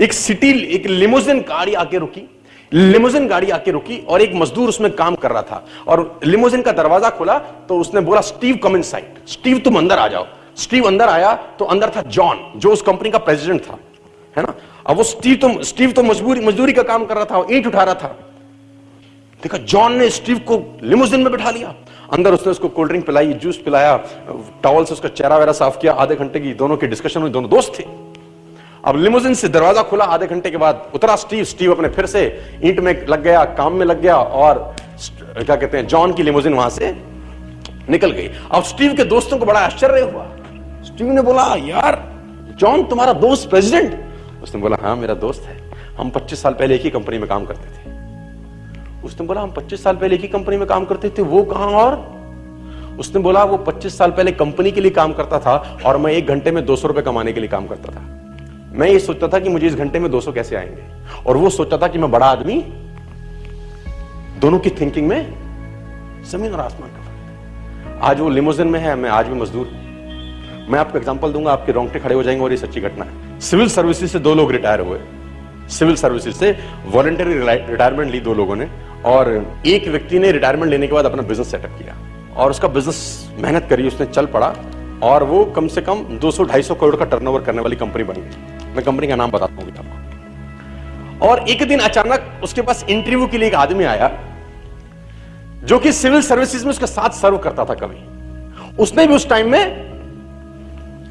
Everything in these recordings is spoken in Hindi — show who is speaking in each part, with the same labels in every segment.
Speaker 1: एक सिटी, एक लिमोजिन गाड़ी आके रुकी। लिमोजिन गाड़ी आके रुकी और एक मजदूर उसमें काम कर रहा था। और लिमोजिन का दरवाज़ा खोला तो उसने बोला, स्टीव कम इन स्टीव, तुम अंदर आ जाओ। स्टीव अंदर आया तो अंदर था जॉन, जो उस कंपनी का प्रेसिडेंट था। है ना? अब वो स्टीव तो स्टीव तो मजबूरी, मजदूरी का काम कर रहा था ईंट उठा रहा था। देखा, जॉन ने स्टीव को लिमोजिन में बैठा लिया। अंदर उसने उसको कोल्ड ड्रिंक पिलाई, जूस पिलाया टॉवल से उसका चेहरा वेरा साफ़ किया, आधे घंटे की दोनों की डिस्कशन हुई, दोनों दोस्त थे। अब लिमोजिन से दरवाज़ा खुला आधे घंटे के बाद उतरा स्टीव स्टीव अपने फिर से ईंट में लग गया, काम में लग गया और क्या कहते हैं, जॉन की लिमोजिन वहाँ से निकल गई। अब स्टीव के दोस्तों को बड़ा आश्चर्य हुआ। स्टीव ने बोला, यार, जॉन तुम्हारा दोस्त प्रेसिडेंट? उसने बोला हाँ मेरा दोस्त है। हम 25 साल पहले एक ही कंपनी में काम करते थे। उसने बोला, हम 25 साल पहले एक ही कंपनी में काम करते थे, वो कहाँ और? उसने बोला, वो 25 साल पहले कंपनी के लिए काम करता था और मैं एक घंटे में दो सौ रुपए कमाने के लिए काम करता था। मैं ये सोचता था कि मुझे इस घंटे में 200 कैसे आएँगे। और वो सोचता था कि मैं बड़ा आदमी, दोनों की थिंकिंग में ज़मीन और आसमान का फ़र्क आज वो लिमोजिन में है, मैं आज भी मजदूर मैं आपको एग्जांपल दूँगा, आपके रोंगटे खड़े हो जाएँगे और ये सच्ची घटना है। सिविल सर्विसेज़ से दो लोग रिटायर हुए। सिविल सर्विसेज़ से वॉलेंटरी रिटायरमेंट ली दो लोगों ने और एक व्यक्ति ने रिटायरमेंट लेने के बाद अपना बिज़नेस सेटअप किया। और उसका बिज़नेस मेहनत करी, उसने चल पड़ा और वो कम से कम 200-250 करोड़ का टर्नओवर करने वाली कंपनी बन गई। मैं कंपनी का नाम बताता हूँ आपको। और एक दिन अचानक उसके पास इंटरव्यू के लिए एक आदमी आया जो कि सिविल सर्विसेज़ में उसके साथ सर्व करता था कभी। उसने भी उस टाइम में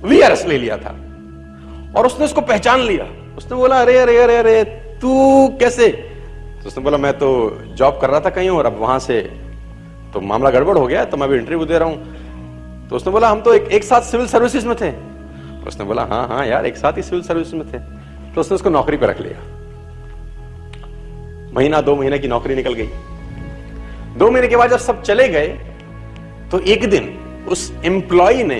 Speaker 1: वीआरएस ले लिया था। और उसने उसको पहचान लिया। उसने बोला अरे अरे अरे अरे तू कैसे? तो उसने बोला मैं तो जॉब कर रहा था कहीं और अब वहाँ से तो मामला गड़बड़ हो गया तो मैं भी इंटरव्यू दे रहा हूँ। तो उसने बोला हम तो एक, एक साथ सिविल सर्विसेज़ में थे। उसने बोला हाँ हाँ यार, एक साथ ही सिविल सर्विस में थे। तो उसने उसको नौकरी पर रख लिया। महीना, दो महीने की नौकरी निकल गई। दो महीने के बाद जब सब चले गए तो एक दिन उस एम्प्लॉय ने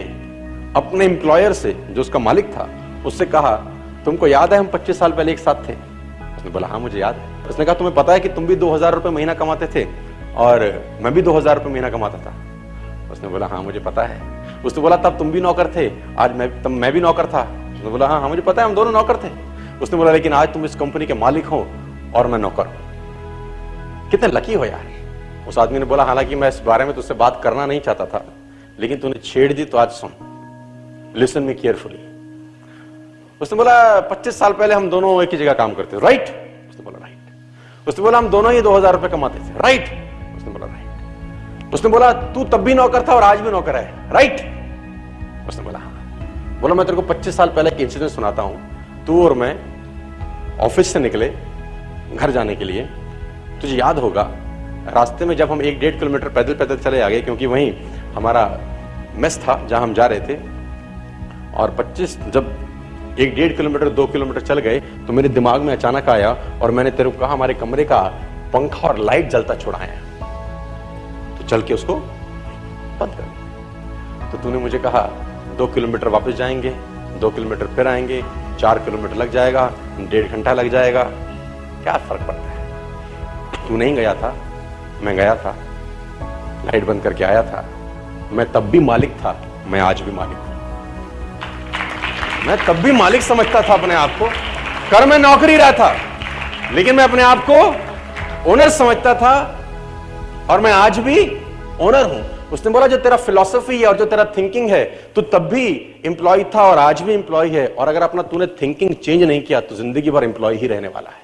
Speaker 1: अपने एम्प्लॉयर से, जो उसका मालिक था, उससे कहा, तुमको याद है हम 25 साल पहले एक साथ थे? उसने बोला हाँ मुझे याद है। उसने कहा, तुम्हें पता है कि तुम भी दो हज़ार रुपये महीना कमाते थे और मैं भी दो हज़ार रुपये महीना कमाता था? उसने बोला हाँ मुझे पता है। उसने बोला, तब तुम भी नौकर थे। आज मैं, तब मैं भी नौकर था। उसने बोला हाँ हाँ मुझे पता है, हम दोनों नौकर थे। उसने बोला, लेकिन आज तुम इस कंपनी के मालिक हो और मैं नौकर हूँ। कितने लकी हो यार। उस आदमी ने बोला, हालाँकि मैं इस बारे में तुझसे बात करना नहीं चाहता था, लेकिन तूने छेड़ दी तो आज सुन। लिसन मी केयरफुली उसने बोला 25 साल पहले हम दोनों एक ही जगह काम करते राइट उसने बोला राइट उसने बोला, हम दोनों ही दो हज़ार रुपए कमाते थे। राइट उसने बोला राइट उसने बोला, तू तब भी नौकर था और आज भी नौकर है। राइट उसने बोला हाँ। बोला, मैं तेरे को 25 साल पहले एक इंसिडेंट सुनाता हूँ। तू और मैं ऑफ़िस से निकले, घर जाने के लिए। तुझे याद होगा, रास्ते में जब हम एक डेढ़ किलोमीटर पैदल पैदल चले आ गए क्योंकि वहीं हमारा मेस था जहाँ हम जा रहे थे, और 25 जब एक डेढ़ किलोमीटर, दो किलोमीटर चल गए तो मेरे दिमाग में अचानक आया और मैंने तेरे को कहा, हमारे कमरे का पंखा और लाइट जलता छुड़ाया तो चल के उसको बंद कर तो तूने मुझे कहा दो किलोमीटर वापस जाएँगे, दो किलोमीटर फिर आएँगे, चार किलोमीटर लग जाएगा, डेढ़ घंटा लग जाएगा। क्या फ़र्क पड़ता है? तू नहीं गया था, मैं गया था। लाइट बंद करके आया था। मैं तब भी मालिक था, मैं आज भी मालिक हूँ। मैं तब भी मालिक समझता था अपने आप को। कर मैं नौकरी रहा था, लेकिन मैं अपने आप को ओनर समझता था और मैं आज भी ओनर हूँ। उसने बोला, जो तेरा फिलोसफी है और जो तेरा थिंकिंग है तो तब भी इंप्लॉय था और आज भी इंप्लॉय है और अगर अपना तूने थिंकिंग चेंज नहीं किया तो ज़िंदगी भर इंप्लॉय ही रहने वाला है।